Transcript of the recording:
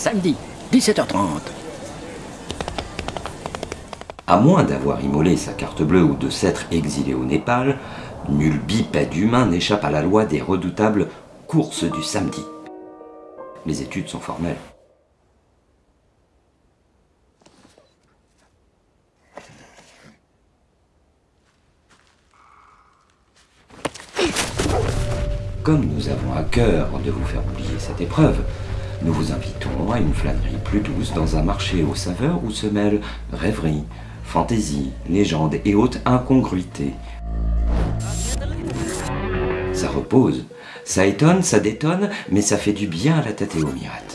samedi, 17h30. À moins d'avoir immolé sa carte bleue ou de s'être exilé au Népal, nul bipède humain n'échappe à la loi des redoutables courses du samedi. Les études sont formelles. Comme nous avons à cœur de vous faire oublier cette épreuve, nous vous invitons à une flânerie plus douce dans un marché aux saveurs où se mêlent rêverie, fantaisie, légende et haute incongruité. Ça repose, ça étonne, ça détonne, mais ça fait du bien à la tête et mirettes.